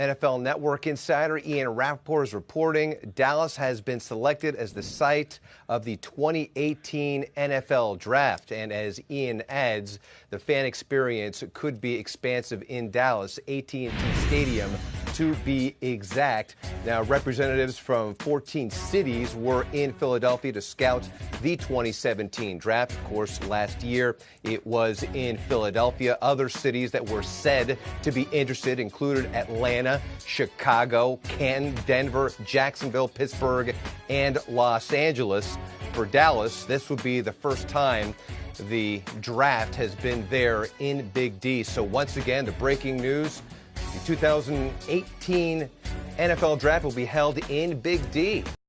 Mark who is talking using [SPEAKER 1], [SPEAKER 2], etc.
[SPEAKER 1] NFL Network insider Ian Rapoport is reporting Dallas has been selected as the site of the 2018 NFL Draft. And as Ian adds, the fan experience could be expansive in Dallas, AT&T Stadium to be exact. Now, representatives from 14 cities were in Philadelphia to scout the 2017 draft. Of course, last year it was in Philadelphia. Other cities that were said to be interested included Atlanta, Chicago, Canton, Denver, Jacksonville, Pittsburgh, and Los Angeles. For Dallas, this would be the first time the draft has been there in Big D. So once again, the breaking news, the 2018 NFL Draft will be held in Big D.